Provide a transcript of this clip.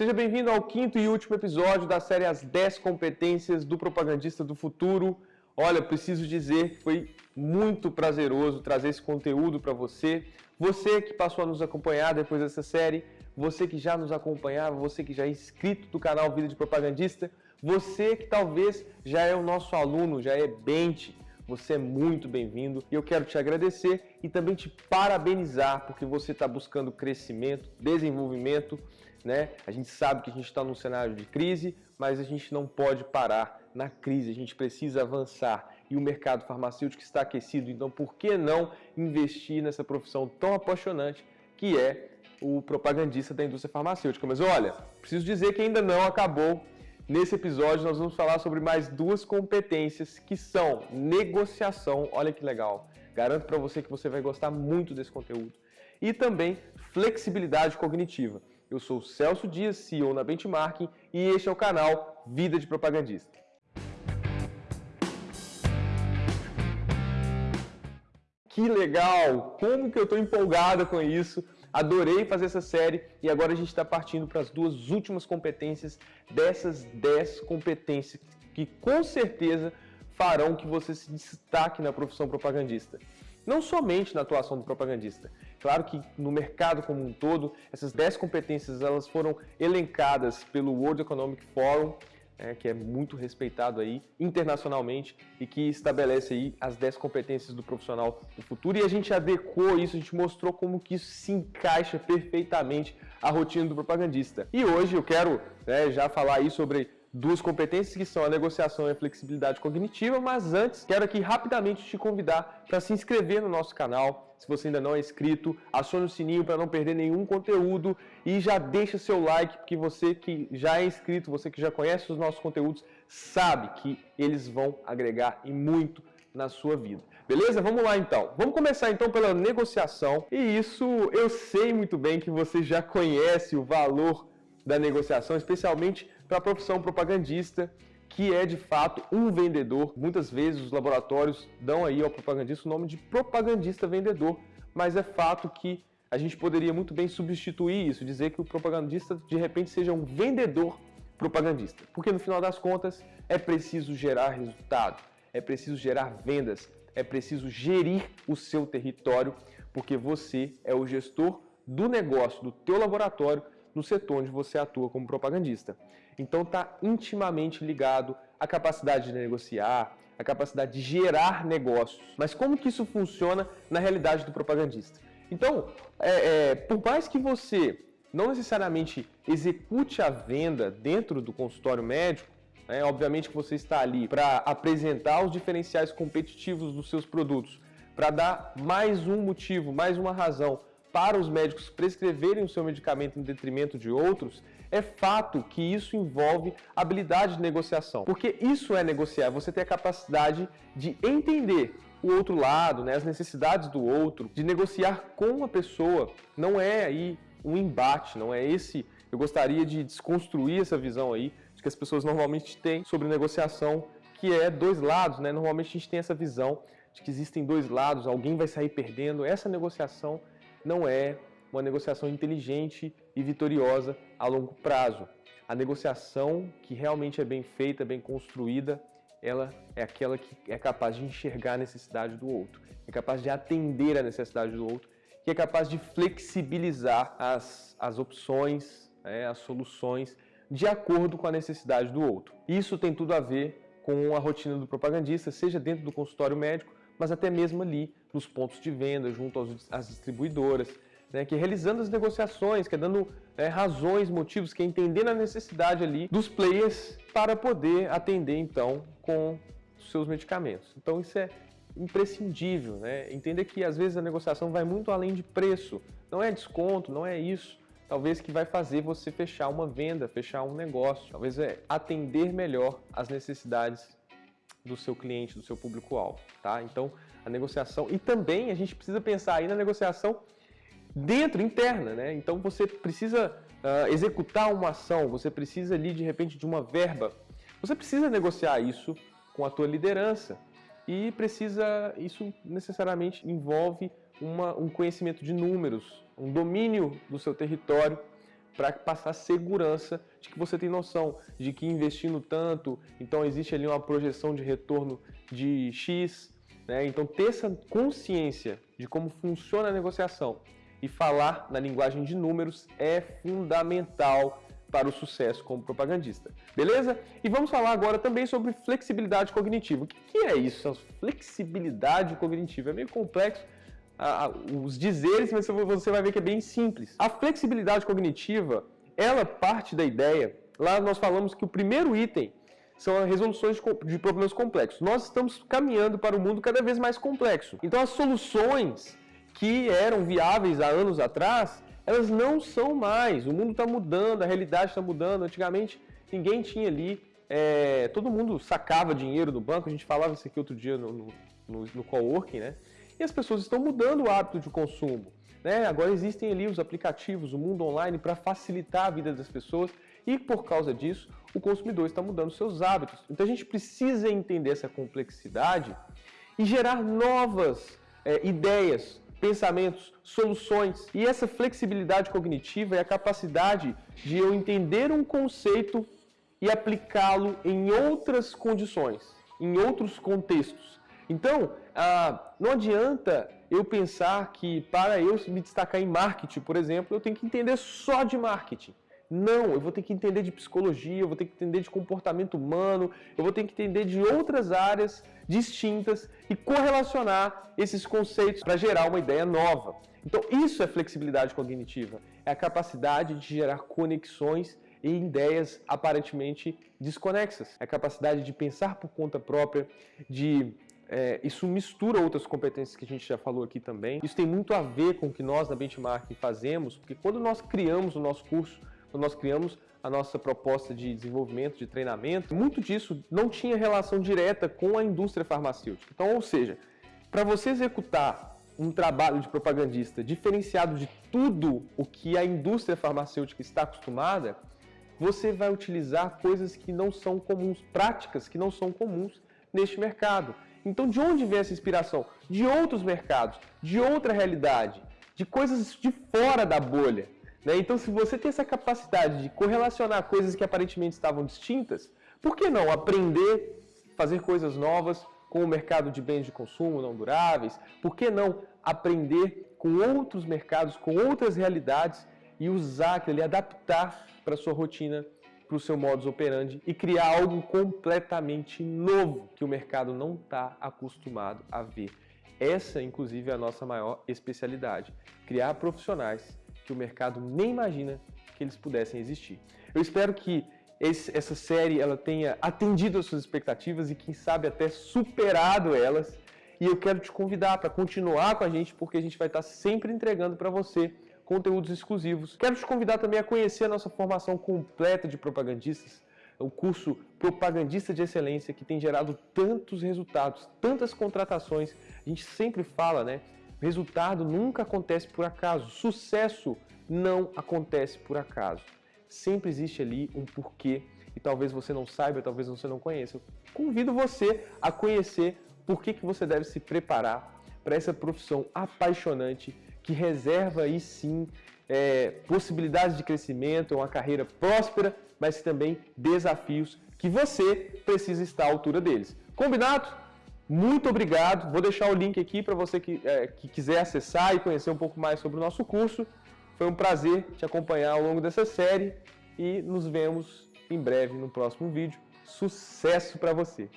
Seja bem-vindo ao quinto e último episódio da série As 10 Competências do Propagandista do Futuro. Olha, preciso dizer que foi muito prazeroso trazer esse conteúdo para você. Você que passou a nos acompanhar depois dessa série, você que já nos acompanhava, você que já é inscrito do canal Vida de Propagandista, você que talvez já é o nosso aluno, já é bench, você é muito bem-vindo e eu quero te agradecer e também te parabenizar porque você está buscando crescimento, desenvolvimento, né? A gente sabe que a gente está num cenário de crise, mas a gente não pode parar na crise, a gente precisa avançar e o mercado farmacêutico está aquecido, então por que não investir nessa profissão tão apaixonante que é o propagandista da indústria farmacêutica? Mas olha, preciso dizer que ainda não acabou Nesse episódio nós vamos falar sobre mais duas competências que são negociação, olha que legal. Garanto para você que você vai gostar muito desse conteúdo. E também flexibilidade cognitiva. Eu sou o Celso Dias, CEO na Benchmarking e este é o canal Vida de Propagandista. Que legal! Como que eu estou empolgada com isso! Adorei fazer essa série e agora a gente está partindo para as duas últimas competências dessas 10 competências que com certeza farão que você se destaque na profissão propagandista. Não somente na atuação do propagandista. Claro que no mercado como um todo, essas 10 competências elas foram elencadas pelo World Economic Forum é, que é muito respeitado aí internacionalmente e que estabelece aí as 10 competências do profissional do futuro. E a gente adequou isso, a gente mostrou como que isso se encaixa perfeitamente à rotina do propagandista. E hoje eu quero né, já falar aí sobre duas competências que são a negociação e a flexibilidade cognitiva, mas antes quero aqui rapidamente te convidar para se inscrever no nosso canal, se você ainda não é inscrito, acione o sininho para não perder nenhum conteúdo e já deixa seu like, porque você que já é inscrito, você que já conhece os nossos conteúdos, sabe que eles vão agregar e muito na sua vida. Beleza? Vamos lá então. Vamos começar então pela negociação. E isso eu sei muito bem que você já conhece o valor da negociação, especialmente para a profissão propagandista, que é de fato um vendedor. Muitas vezes os laboratórios dão aí ao propagandista o nome de propagandista vendedor, mas é fato que a gente poderia muito bem substituir isso, dizer que o propagandista de repente seja um vendedor propagandista, porque no final das contas é preciso gerar resultado, é preciso gerar vendas, é preciso gerir o seu território, porque você é o gestor do negócio do teu laboratório no setor onde você atua como propagandista. Então está intimamente ligado à capacidade de negociar, à capacidade de gerar negócios. Mas como que isso funciona na realidade do propagandista? Então, é, é, por mais que você não necessariamente execute a venda dentro do consultório médico, né, obviamente que você está ali para apresentar os diferenciais competitivos dos seus produtos, para dar mais um motivo, mais uma razão para os médicos prescreverem o seu medicamento em detrimento de outros, é fato que isso envolve habilidade de negociação. Porque isso é negociar, você tem a capacidade de entender o outro lado, né, as necessidades do outro, de negociar com a pessoa. Não é aí um embate, não é esse. Eu gostaria de desconstruir essa visão aí que as pessoas normalmente têm sobre negociação, que é dois lados, né? Normalmente a gente tem essa visão de que existem dois lados, alguém vai sair perdendo. Essa negociação não é uma negociação inteligente e vitoriosa a longo prazo. A negociação que realmente é bem feita, bem construída, ela é aquela que é capaz de enxergar a necessidade do outro, é capaz de atender a necessidade do outro, que é capaz de flexibilizar as, as opções, é, as soluções, de acordo com a necessidade do outro. Isso tem tudo a ver com a rotina do propagandista, seja dentro do consultório médico, mas até mesmo ali nos pontos de venda, junto aos, às distribuidoras, né, que é realizando as negociações, que é dando é, razões, motivos, que é entendendo a necessidade ali dos players para poder atender então com os seus medicamentos. Então isso é imprescindível, né? Entender que às vezes a negociação vai muito além de preço, não é desconto, não é isso. Talvez que vai fazer você fechar uma venda, fechar um negócio. Talvez é atender melhor as necessidades do seu cliente, do seu público-alvo, tá? Então, a negociação e também a gente precisa pensar aí na negociação dentro, interna, né? Então, você precisa uh, executar uma ação, você precisa ali de repente de uma verba, você precisa negociar isso com a tua liderança e precisa, isso necessariamente envolve uma, um conhecimento de números, um domínio do seu território, para passar segurança de que você tem noção de que investindo tanto, então existe ali uma projeção de retorno de X, né? Então ter essa consciência de como funciona a negociação e falar na linguagem de números é fundamental para o sucesso como propagandista. Beleza? E vamos falar agora também sobre flexibilidade cognitiva. O que é isso? Flexibilidade cognitiva é meio complexo, os dizeres, mas você vai ver que é bem simples. A flexibilidade cognitiva, ela parte da ideia, lá nós falamos que o primeiro item são as resoluções de problemas complexos. Nós estamos caminhando para um mundo cada vez mais complexo. Então as soluções que eram viáveis há anos atrás, elas não são mais. O mundo está mudando, a realidade está mudando. Antigamente ninguém tinha ali, é, todo mundo sacava dinheiro do banco, a gente falava isso aqui outro dia no, no, no, no coworking, né? E as pessoas estão mudando o hábito de consumo. Né? Agora existem ali os aplicativos, o mundo online para facilitar a vida das pessoas e por causa disso o consumidor está mudando seus hábitos. Então a gente precisa entender essa complexidade e gerar novas é, ideias, pensamentos, soluções. E essa flexibilidade cognitiva é a capacidade de eu entender um conceito e aplicá-lo em outras condições, em outros contextos. Então, ah, não adianta eu pensar que para eu me destacar em marketing, por exemplo, eu tenho que entender só de marketing. Não, eu vou ter que entender de psicologia, eu vou ter que entender de comportamento humano, eu vou ter que entender de outras áreas distintas e correlacionar esses conceitos para gerar uma ideia nova. Então, isso é flexibilidade cognitiva, é a capacidade de gerar conexões e ideias aparentemente desconexas. É a capacidade de pensar por conta própria, de é, isso mistura outras competências que a gente já falou aqui também. Isso tem muito a ver com o que nós na Benchmark fazemos, porque quando nós criamos o nosso curso, quando nós criamos a nossa proposta de desenvolvimento, de treinamento, muito disso não tinha relação direta com a indústria farmacêutica. Então, ou seja, para você executar um trabalho de propagandista diferenciado de tudo o que a indústria farmacêutica está acostumada, você vai utilizar coisas que não são comuns, práticas que não são comuns neste mercado. Então, de onde vem essa inspiração? De outros mercados, de outra realidade, de coisas de fora da bolha. Né? Então, se você tem essa capacidade de correlacionar coisas que aparentemente estavam distintas, por que não aprender, fazer coisas novas com o mercado de bens de consumo não duráveis? Por que não aprender com outros mercados, com outras realidades e usar aquilo, adaptar para a sua rotina para o seu modus operandi e criar algo completamente novo que o mercado não está acostumado a ver. Essa, inclusive, é a nossa maior especialidade: criar profissionais que o mercado nem imagina que eles pudessem existir. Eu espero que esse, essa série ela tenha atendido às suas expectativas e, quem sabe, até superado elas. E eu quero te convidar para continuar com a gente, porque a gente vai estar sempre entregando para você conteúdos exclusivos. Quero te convidar também a conhecer a nossa formação completa de propagandistas, o curso Propagandista de Excelência, que tem gerado tantos resultados, tantas contratações. A gente sempre fala, né? Resultado nunca acontece por acaso, sucesso não acontece por acaso. Sempre existe ali um porquê e talvez você não saiba, talvez você não conheça. Eu convido você a conhecer por que, que você deve se preparar para essa profissão apaixonante que reserva aí sim é, possibilidades de crescimento, uma carreira próspera, mas também desafios que você precisa estar à altura deles. Combinado? Muito obrigado. Vou deixar o link aqui para você que, é, que quiser acessar e conhecer um pouco mais sobre o nosso curso. Foi um prazer te acompanhar ao longo dessa série e nos vemos em breve no próximo vídeo. Sucesso para você!